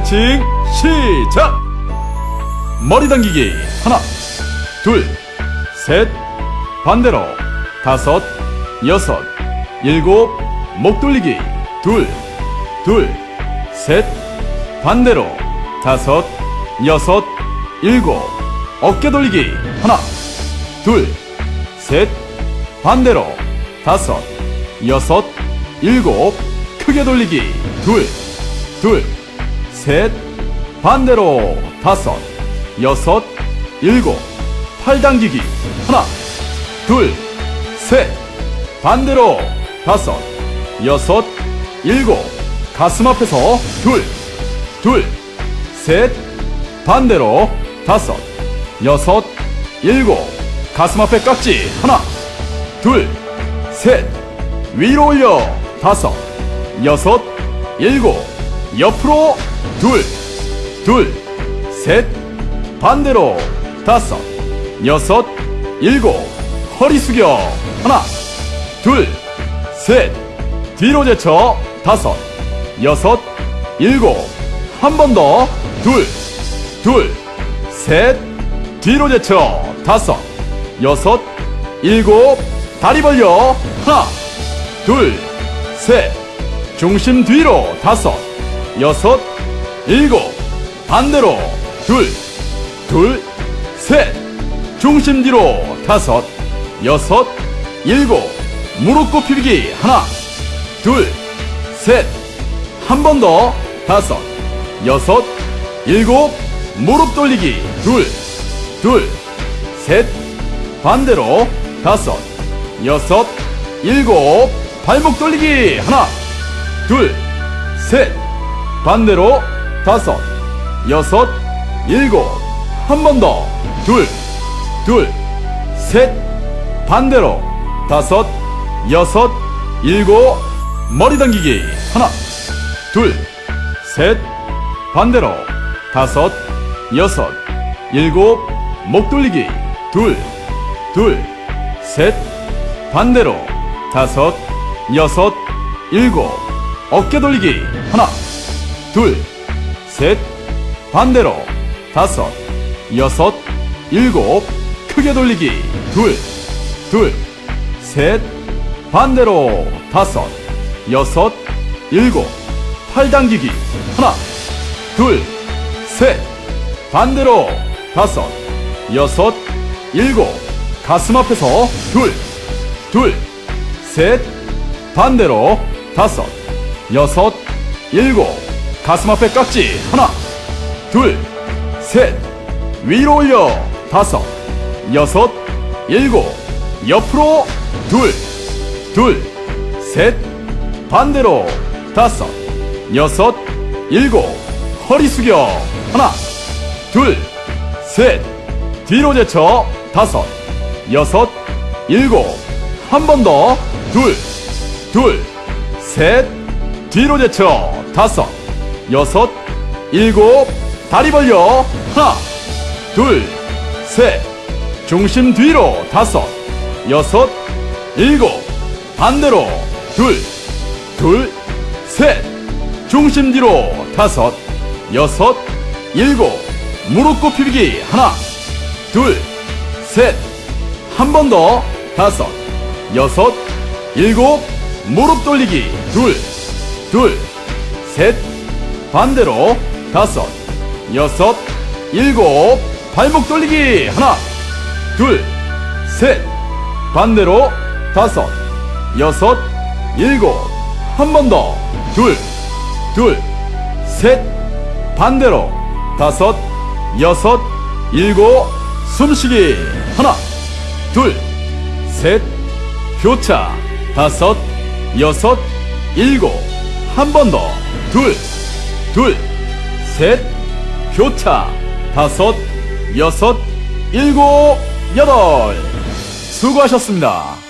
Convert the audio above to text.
스트레칭 시작! 머리 당기기 하나, 둘, 셋, 반대로 다섯, 여섯, 일곱, 목 돌리기 둘, 둘, 셋, 반대로 다섯, 여섯, 일곱, 어깨 돌리기 하나, 둘, 셋, 반대로 다섯, 여섯, 일곱, 크게 돌리기 둘, 둘, 셋, 반대로 다섯, 여섯, 일곱, 팔 당기기. 하나, 둘, 셋, 반대로 다섯, 여섯, 일곱, 가슴 앞에서 둘, 둘, 셋, 반대로 다섯, 여섯, 일곱, 가슴 앞에 깍지. 하나, 둘, 셋, 위로 올려. 다섯, 여섯, 일곱, 옆으로 둘, 둘, 셋, 반대로 다섯, 여섯, 일곱, 허리 숙여. 하나, 둘, 셋, 뒤로 제쳐. 다섯, 여섯, 일곱, 한 번 더, 둘, 둘, 셋, 뒤로 제쳐. 다섯, 여섯, 일곱, 다리 벌려. 하나, 둘, 셋, 중심 뒤로. 다섯, 여섯, 일곱, 반대로 둘, 둘, 셋, 중심 뒤로 다섯, 여섯, 일곱, 무릎 굽히기 하나, 둘, 셋, 한 번 더 다섯, 여섯, 일곱, 무릎 돌리기 둘, 둘, 셋, 반대로 다섯, 여섯, 일곱, 발목 돌리기 하나, 둘, 셋, 반대로 다섯, 여섯, 일곱, 한 번 더, 둘, 둘, 셋, 반대로. 다섯, 여섯, 일곱, 머리 당기기. 하나, 둘, 셋, 반대로. 다섯, 여섯, 일곱, 목 돌리기. 둘, 둘, 셋, 반대로. 다섯, 여섯, 일곱, 어깨 돌리기. 하나, 둘, 셋, 반대로 다섯, 여섯, 일곱, 크게 돌리기. 둘, 둘, 셋, 반대로 다섯, 여섯, 일곱, 팔 당기기. 하나, 둘, 셋, 반대로 다섯, 여섯, 일곱, 가슴 앞에서 둘, 둘, 셋, 반대로 다섯, 여섯, 일곱, 가슴 앞에 깍지. 하나, 둘, 셋, 위로 올려. 다섯, 여섯, 일곱, 옆으로 둘, 둘, 셋, 반대로 다섯, 여섯, 일곱, 허리 숙여. 하나, 둘, 셋, 뒤로 제쳐. 다섯, 여섯, 일곱, 한 번 더, 둘, 둘, 셋, 뒤로 제쳐. 다섯, 여섯, 일곱, 다리 벌려. 하나, 둘, 셋, 중심 뒤로 다섯, 여섯, 일곱, 반대로 둘, 둘, 셋, 중심 뒤로 다섯, 여섯, 일곱, 무릎 굽히기. 하나, 둘, 셋, 한 번 더. 다섯, 여섯, 일곱, 무릎 돌리기. 둘, 둘, 셋, 반대로 다섯, 여섯, 일곱, 발목 돌리기 하나, 둘, 셋, 반대로 다섯, 여섯, 일곱, 한 번 더, 둘, 둘, 셋, 반대로 다섯, 여섯, 일곱, 숨쉬기 하나, 둘, 셋, 교차. 다섯, 여섯, 일곱, 한 번 더, 둘, 둘, 셋, 교차 다섯, 여섯, 일곱, 여덟. 수고하셨습니다.